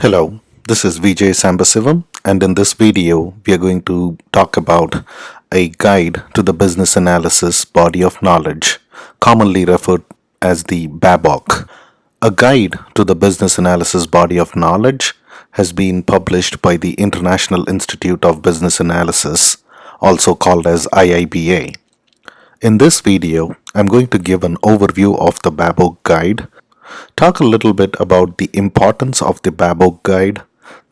Hello, this is Vijay Sambasivam and in this video we are going to talk about a guide to the business analysis body of knowledge commonly referred as the BABOK. A guide to the business analysis body of knowledge has been published by the International Institute of Business Analysis also called as IIBA. In this video, I'm going to give an overview of the BABOK guide talk a little bit about the importance of the BABOK guide,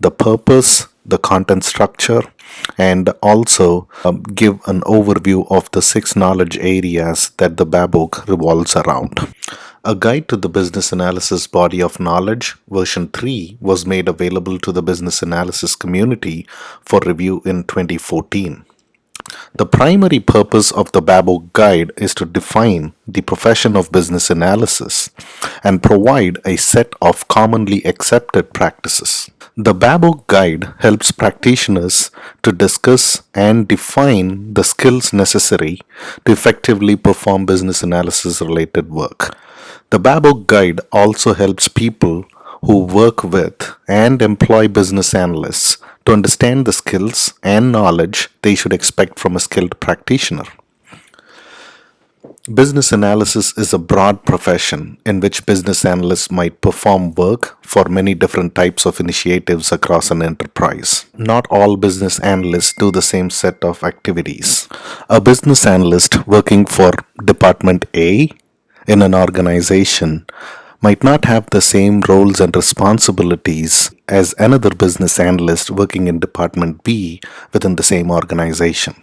the purpose, the content structure, and also um, give an overview of the six knowledge areas that the BABOK revolves around. A guide to the business analysis body of knowledge, version 3, was made available to the business analysis community for review in 2014. The primary purpose of the BABOK guide is to define the profession of business analysis and provide a set of commonly accepted practices. The BABOK guide helps practitioners to discuss and define the skills necessary to effectively perform business analysis related work. The BABOK guide also helps people who work with and employ business analysts to understand the skills and knowledge they should expect from a skilled practitioner. Business analysis is a broad profession in which business analysts might perform work for many different types of initiatives across an enterprise. Not all business analysts do the same set of activities. A business analyst working for Department A in an organization might not have the same roles and responsibilities as another business analyst working in Department B within the same organization.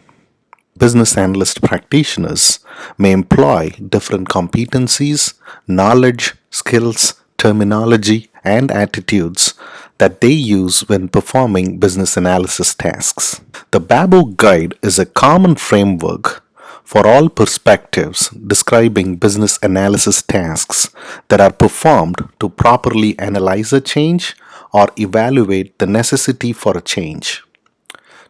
Business analyst practitioners may employ different competencies, knowledge, skills, terminology, and attitudes that they use when performing business analysis tasks. The BABOK Guide is a common framework for all perspectives describing business analysis tasks that are performed to properly analyze a change or evaluate the necessity for a change.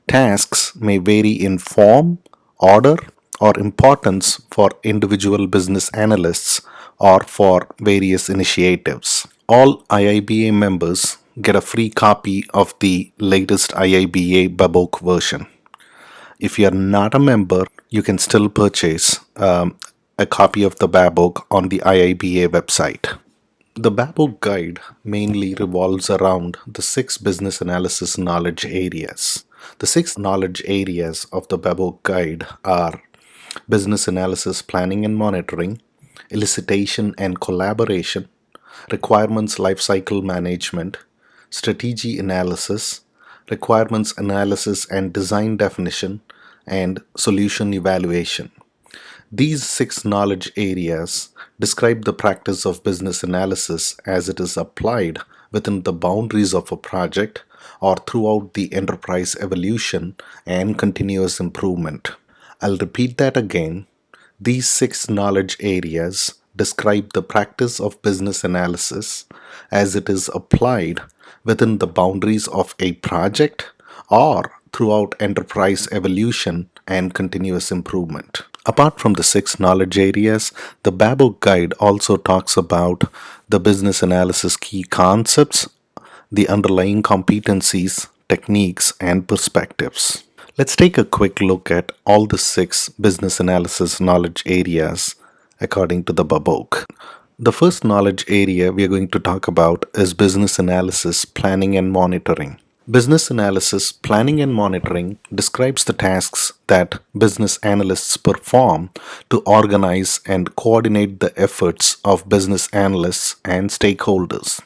Tasks may vary in form, order, or importance for individual business analysts or for various initiatives. All IIBA members get a free copy of the latest IIBA BABOK version. If you are not a member, you can still purchase um, a copy of the BABOK on the IIBA website. The BABOK guide mainly revolves around the six business analysis knowledge areas. The six knowledge areas of the BABOK guide are business analysis planning and monitoring, elicitation and collaboration, requirements lifecycle management, strategy analysis, requirements analysis and design definition, and solution evaluation. These six knowledge areas describe the practice of business analysis as it is applied within the boundaries of a project or throughout the enterprise evolution and continuous improvement. I'll repeat that again. These six knowledge areas describe the practice of business analysis as it is applied within the boundaries of a project or throughout enterprise evolution and continuous improvement. Apart from the six knowledge areas, the BABOK guide also talks about the business analysis key concepts, the underlying competencies, techniques, and perspectives. Let's take a quick look at all the six business analysis knowledge areas according to the BABOK. The first knowledge area we are going to talk about is business analysis, planning, and monitoring. Business analysis, planning and monitoring describes the tasks that business analysts perform to organize and coordinate the efforts of business analysts and stakeholders.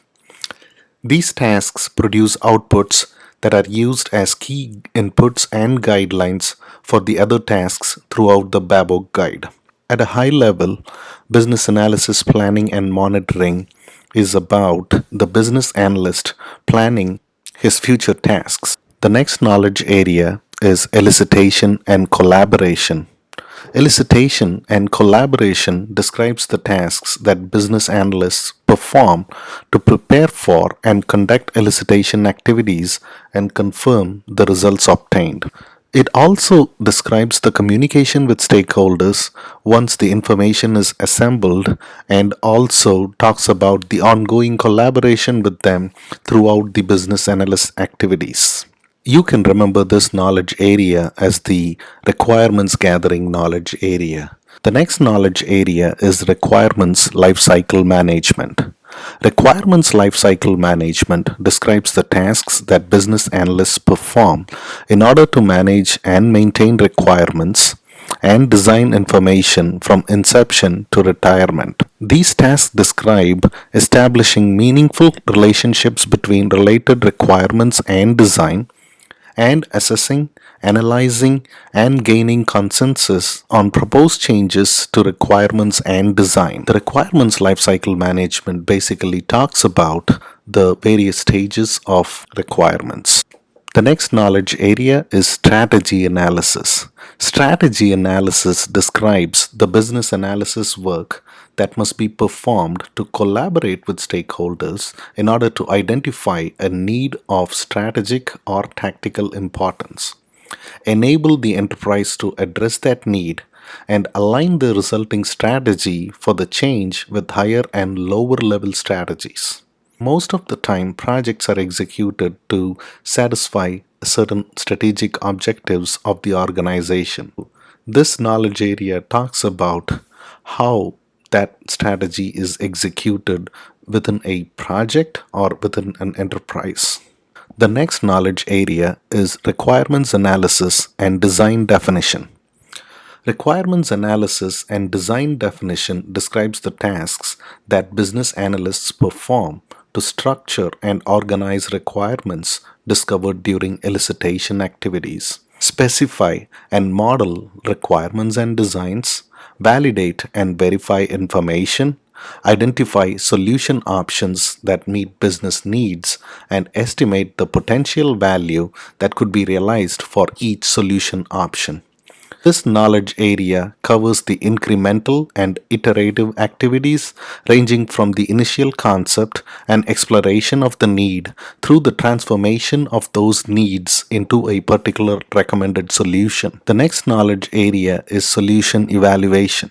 These tasks produce outputs that are used as key inputs and guidelines for the other tasks throughout the BABOK guide. At a high level, business analysis planning and monitoring is about the business analyst planning his future tasks. The next knowledge area is elicitation and collaboration. Elicitation and collaboration describes the tasks that business analysts perform to prepare for and conduct elicitation activities and confirm the results obtained. It also describes the communication with stakeholders once the information is assembled and also talks about the ongoing collaboration with them throughout the business analyst activities. You can remember this knowledge area as the requirements gathering knowledge area. The next knowledge area is requirements lifecycle management. Requirements lifecycle management describes the tasks that business analysts perform in order to manage and maintain requirements and design information from inception to retirement. These tasks describe establishing meaningful relationships between related requirements and design and assessing, analyzing, and gaining consensus on proposed changes to requirements and design. The requirements lifecycle management basically talks about the various stages of requirements. The next knowledge area is strategy analysis. Strategy analysis describes the business analysis work that must be performed to collaborate with stakeholders in order to identify a need of strategic or tactical importance, enable the enterprise to address that need, and align the resulting strategy for the change with higher and lower level strategies. Most of the time, projects are executed to satisfy certain strategic objectives of the organization. This knowledge area talks about how that strategy is executed within a project or within an enterprise. The next knowledge area is requirements analysis and design definition. Requirements analysis and design definition describes the tasks that business analysts perform to structure and organize requirements discovered during elicitation activities, specify and model requirements and designs, validate and verify information, identify solution options that meet business needs, and estimate the potential value that could be realized for each solution option. This knowledge area covers the incremental and iterative activities ranging from the initial concept and exploration of the need through the transformation of those needs into a particular recommended solution. The next knowledge area is solution evaluation.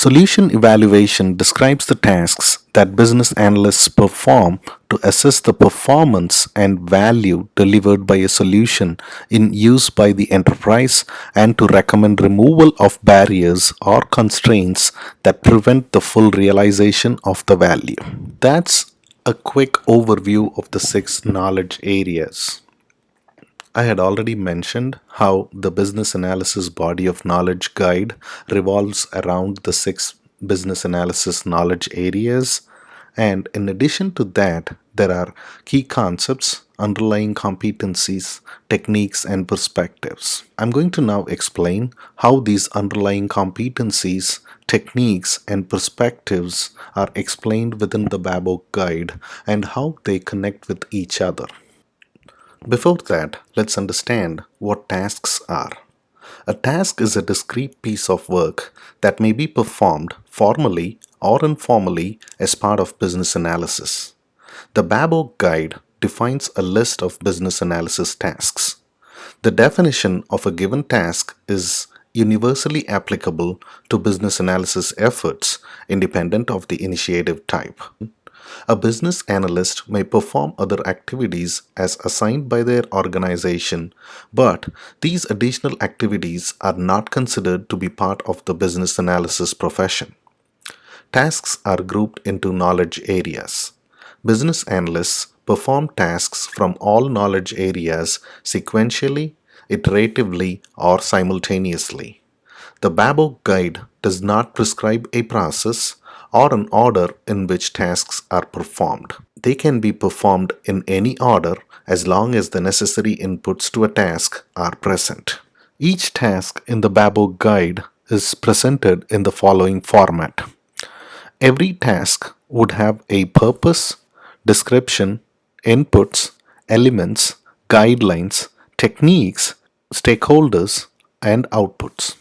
Solution evaluation describes the tasks that business analysts perform to assess the performance and value delivered by a solution in use by the enterprise and to recommend removal of barriers or constraints that prevent the full realization of the value. That's a quick overview of the six knowledge areas. I had already mentioned how the business analysis body of knowledge guide revolves around the six business analysis knowledge areas. And in addition to that, there are key concepts, underlying competencies, techniques, and perspectives. I'm going to now explain how these underlying competencies, techniques, and perspectives are explained within the Babok guide and how they connect with each other. Before that, let's understand what tasks are. A task is a discrete piece of work that may be performed formally or informally as part of business analysis. The Babok Guide defines a list of business analysis tasks. The definition of a given task is universally applicable to business analysis efforts independent of the initiative type. A business analyst may perform other activities as assigned by their organization, but these additional activities are not considered to be part of the business analysis profession. Tasks are grouped into knowledge areas. Business analysts perform tasks from all knowledge areas sequentially, iteratively, or simultaneously. The Babok Guide does not prescribe a process or an order in which tasks are performed. They can be performed in any order as long as the necessary inputs to a task are present. Each task in the Babok guide is presented in the following format. Every task would have a purpose, description, inputs, elements, guidelines, techniques, stakeholders, and outputs.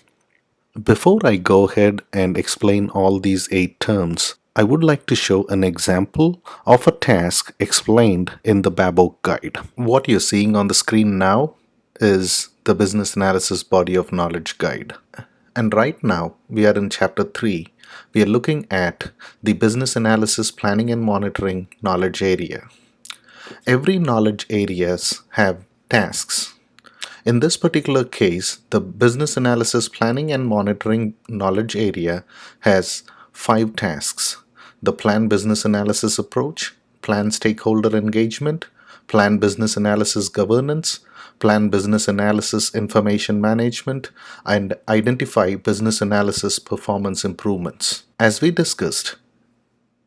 Before I go ahead and explain all these eight terms, I would like to show an example of a task explained in the Babok guide. What you're seeing on the screen now is the Business Analysis Body of Knowledge Guide. And right now, we are in Chapter 3. We are looking at the Business Analysis Planning and Monitoring knowledge area. Every knowledge areas have tasks. In this particular case, the Business Analysis Planning and Monitoring knowledge area has five tasks. The Plan Business Analysis Approach, Plan Stakeholder Engagement, Plan Business Analysis Governance, Plan Business Analysis Information Management, and Identify Business Analysis Performance Improvements. As we discussed,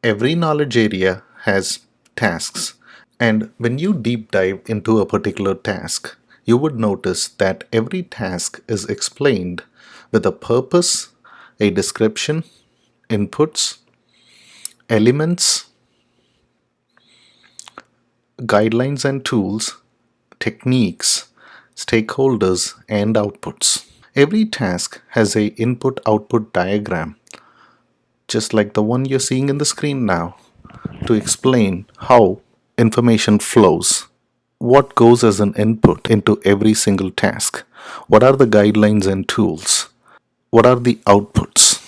every knowledge area has tasks and when you deep dive into a particular task, you would notice that every task is explained with a purpose, a description, inputs, elements, guidelines and tools, techniques, stakeholders, and outputs. Every task has a input-output diagram, just like the one you're seeing in the screen now, to explain how information flows. What goes as an input into every single task? What are the guidelines and tools? What are the outputs?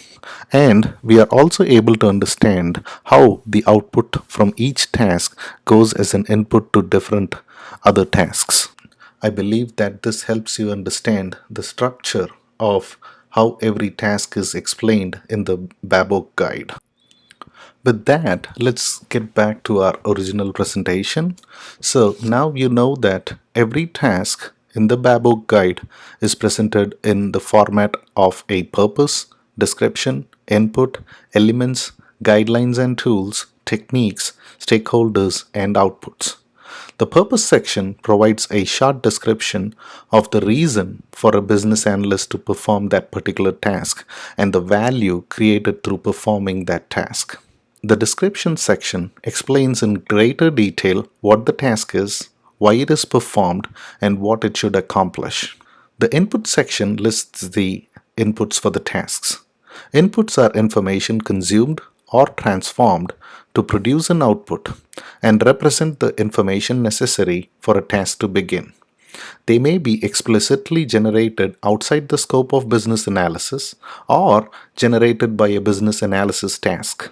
And we are also able to understand how the output from each task goes as an input to different other tasks. I believe that this helps you understand the structure of how every task is explained in the Babok guide. With that, let's get back to our original presentation. So now you know that every task in the Babok guide is presented in the format of a purpose, description, input, elements, guidelines and tools, techniques, stakeholders, and outputs. The purpose section provides a short description of the reason for a business analyst to perform that particular task and the value created through performing that task. The description section explains in greater detail what the task is, why it is performed, and what it should accomplish. The input section lists the inputs for the tasks. Inputs are information consumed or transformed to produce an output and represent the information necessary for a task to begin. They may be explicitly generated outside the scope of business analysis or generated by a business analysis task.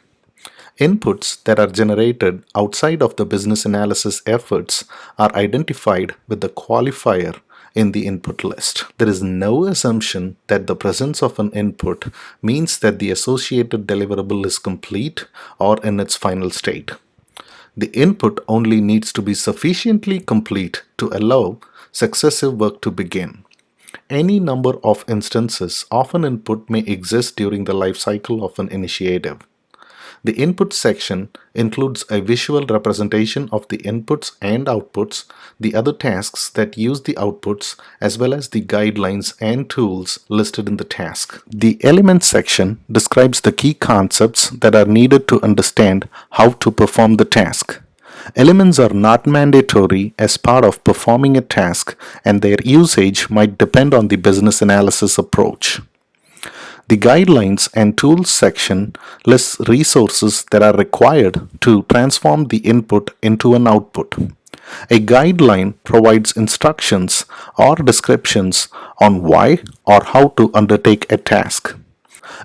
Inputs that are generated outside of the business analysis efforts are identified with the qualifier in the input list. There is no assumption that the presence of an input means that the associated deliverable is complete or in its final state. The input only needs to be sufficiently complete to allow successive work to begin. Any number of instances of an input may exist during the life cycle of an initiative. The input section includes a visual representation of the inputs and outputs, the other tasks that use the outputs, as well as the guidelines and tools listed in the task. The elements section describes the key concepts that are needed to understand how to perform the task. Elements are not mandatory as part of performing a task and their usage might depend on the business analysis approach. The Guidelines and Tools section lists resources that are required to transform the input into an output. A guideline provides instructions or descriptions on why or how to undertake a task.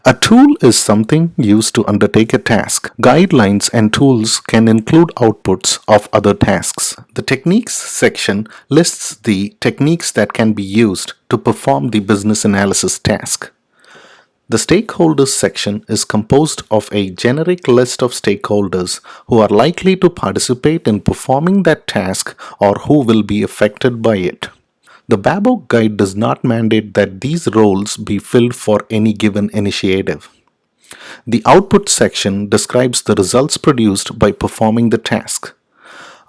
A tool is something used to undertake a task. Guidelines and tools can include outputs of other tasks. The Techniques section lists the techniques that can be used to perform the business analysis task. The Stakeholders section is composed of a generic list of stakeholders who are likely to participate in performing that task or who will be affected by it. The Babok guide does not mandate that these roles be filled for any given initiative. The Output section describes the results produced by performing the task.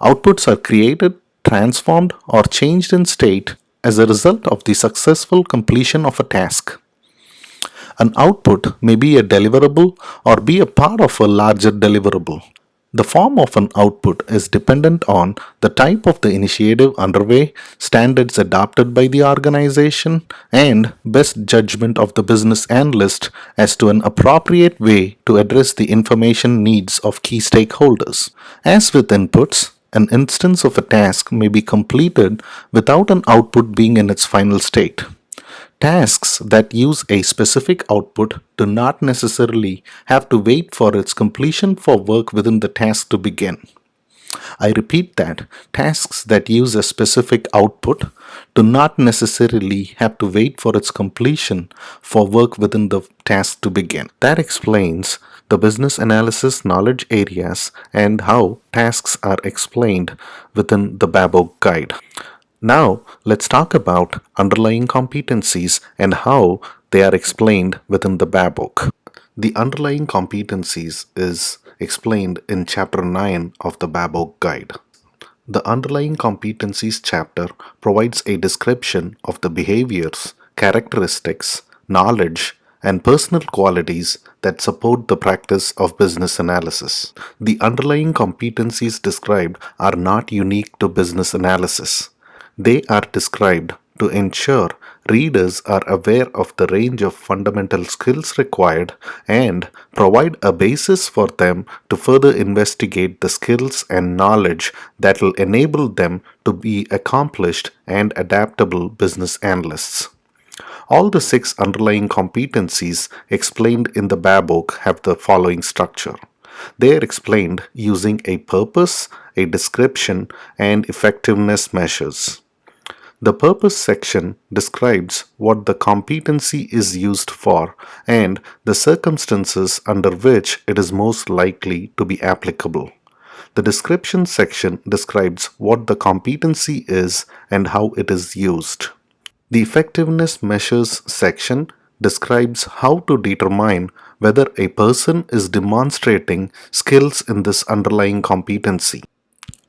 Outputs are created, transformed, or changed in state as a result of the successful completion of a task. An output may be a deliverable or be a part of a larger deliverable. The form of an output is dependent on the type of the initiative underway, standards adopted by the organization, and best judgment of the business analyst as to an appropriate way to address the information needs of key stakeholders. As with inputs, An instance of a task may be completed without an output being in its final state. Tasks that use a specific output do not necessarily have to wait for its completion for work within the task to begin. I repeat that tasks that use a specific output do not necessarily have to wait for its completion for work within the task to begin. That explains the business analysis knowledge areas and how tasks are explained within the Babok guide. Now, let's talk about underlying competencies and how they are explained within the Babok. The underlying competencies is explained in chapter 9 of the Babok guide. The underlying competencies chapter provides a description of the behaviors, characteristics, knowledge, and personal qualities that support the practice of business analysis. The underlying competencies described are not unique to business analysis. They are described to ensure readers are aware of the range of fundamental skills required and provide a basis for them to further investigate the skills and knowledge that will enable them to be accomplished and adaptable business analysts. All the six underlying competencies explained in the Babok have the following structure. They are explained using a purpose, a description, and effectiveness measures. The purpose section describes what the competency is used for and the circumstances under which it is most likely to be applicable. The description section describes what the competency is and how it is used. The effectiveness measures section describes how to determine whether a person is demonstrating skills in this underlying competency.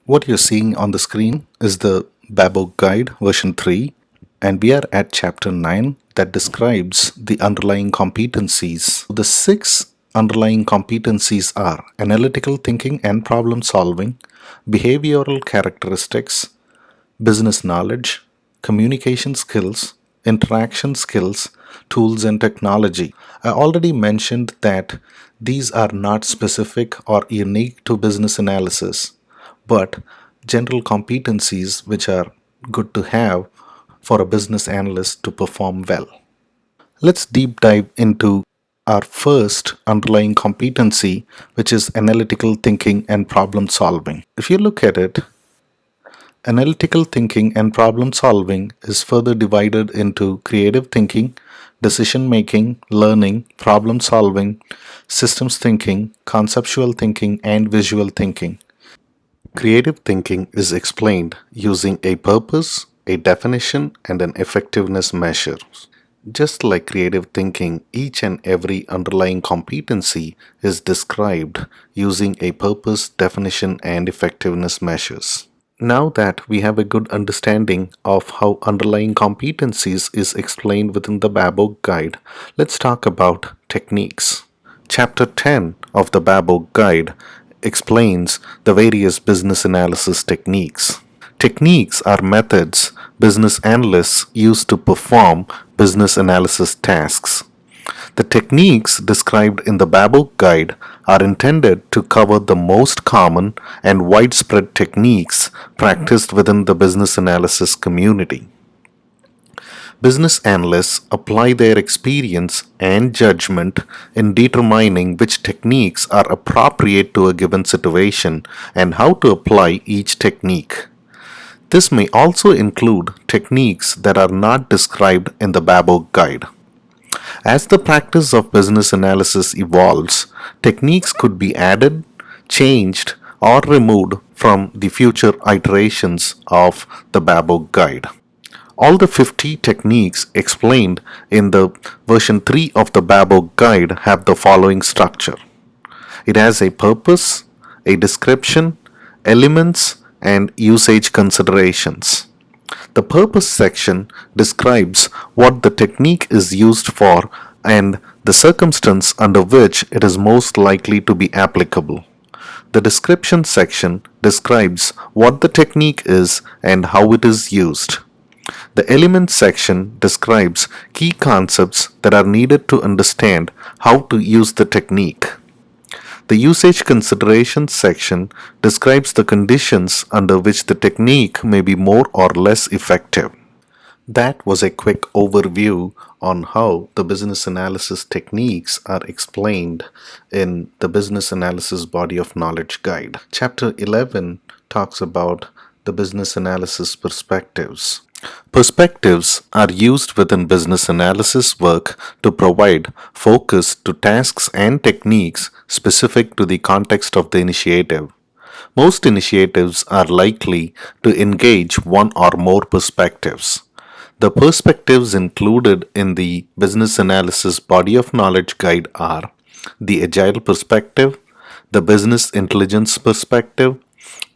What you're seeing on the screen is the Babok Guide version 3 and we are at chapter 9 that describes the underlying competencies. The six underlying competencies are analytical thinking and problem solving, behavioral characteristics, business knowledge, communication skills, interaction skills, tools and technology. I already mentioned that these are not specific or unique to business analysis, but general competencies which are good to have for a business analyst to perform well. Let's deep dive into our first underlying competency, which is analytical thinking and problem solving. If you look at it, analytical thinking and problem solving is further divided into creative thinking, decision making, learning, problem solving, systems thinking, conceptual thinking, and visual thinking. Creative thinking is explained using a purpose, a definition, and an effectiveness measure. Just like creative thinking, each and every underlying competency is described using a purpose, definition, and effectiveness measures. Now that we have a good understanding of how underlying competencies is explained within the Babok guide, let's talk about techniques. Chapter 10 of the Babok guide explains the various business analysis techniques. Techniques are methods business analysts use to perform business analysis tasks. The techniques described in the Babok guide are intended to cover the most common and widespread techniques practiced within the business analysis community. Business analysts apply their experience and judgment in determining which techniques are appropriate to a given situation and how to apply each technique. This may also include techniques that are not described in the Babok guide. As the practice of business analysis evolves, techniques could be added, changed, or removed from the future iterations of the Babok guide. All the 50 techniques explained in the version 3 of the Babok guide have the following structure. It has a purpose, a description, elements, and usage considerations. The purpose section describes what the technique is used for and the circumstance under which it is most likely to be applicable. The description section describes what the technique is and how it is used. The elements section describes key concepts that are needed to understand how to use the technique. The usage considerations section describes the conditions under which the technique may be more or less effective. That was a quick overview on how the business analysis techniques are explained in the Business Analysis Body of Knowledge Guide. Chapter 11 talks about the business analysis perspectives. Perspectives are used within business analysis work to provide focus to tasks and techniques specific to the context of the initiative. Most initiatives are likely to engage one or more perspectives. The perspectives included in the Business Analysis Body of Knowledge Guide are the Agile perspective, the Business Intelligence perspective,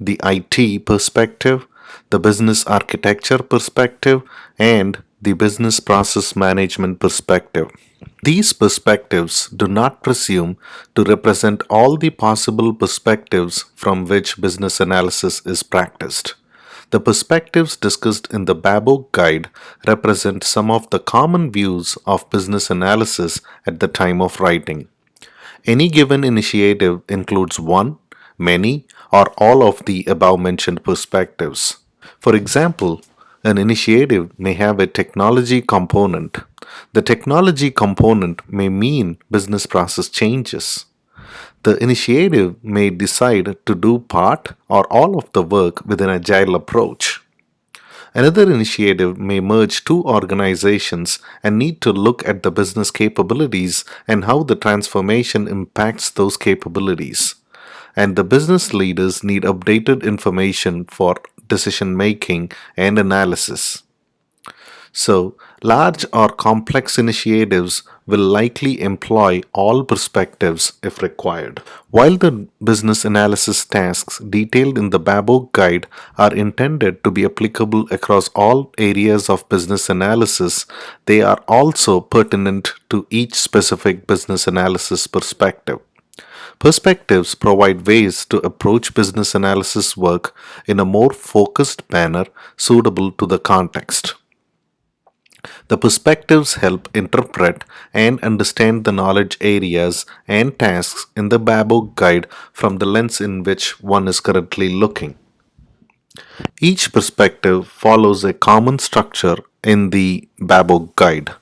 the IT perspective, the Business Architecture perspective, and the Business Process Management perspective. These perspectives do not presume to represent all the possible perspectives from which business analysis is practiced. The perspectives discussed in the Babok Guide represent some of the common views of business analysis at the time of writing. Any given initiative includes one, many, or all of the above mentioned perspectives. For example, an initiative may have a technology component. The technology component may mean business process changes. The initiative may decide to do part or all of the work with an agile approach. Another initiative may merge two organizations and need to look at the business capabilities and how the transformation impacts those capabilities. And the business leaders need updated information for decision making and analysis. So, large or complex initiatives will likely employ all perspectives if required. While the business analysis tasks detailed in the Babok guide are intended to be applicable across all areas of business analysis, they are also pertinent to each specific business analysis perspective. Perspectives provide ways to approach business analysis work in a more focused manner suitable to the context. The perspectives help interpret and understand the knowledge areas and tasks in the Babok guide from the lens in which one is currently looking. Each perspective follows a common structure in the Babok guide.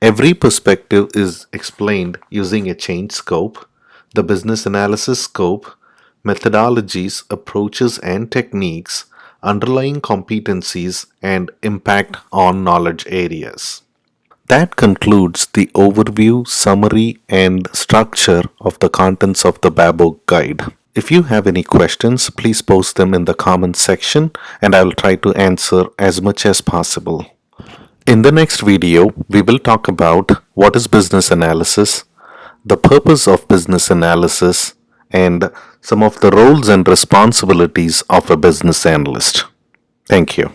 Every perspective is explained using a change scope, the business analysis scope, methodologies, approaches, and techniques, underlying competencies, and impact on knowledge areas. That concludes the overview, summary, and structure of the contents of the Babok guide. If you have any questions, please post them in the comments section and I will try to answer as much as possible. In the next video, we will talk about what is business analysis, the purpose of business analysis, and some of the roles and responsibilities of a business analyst. Thank you.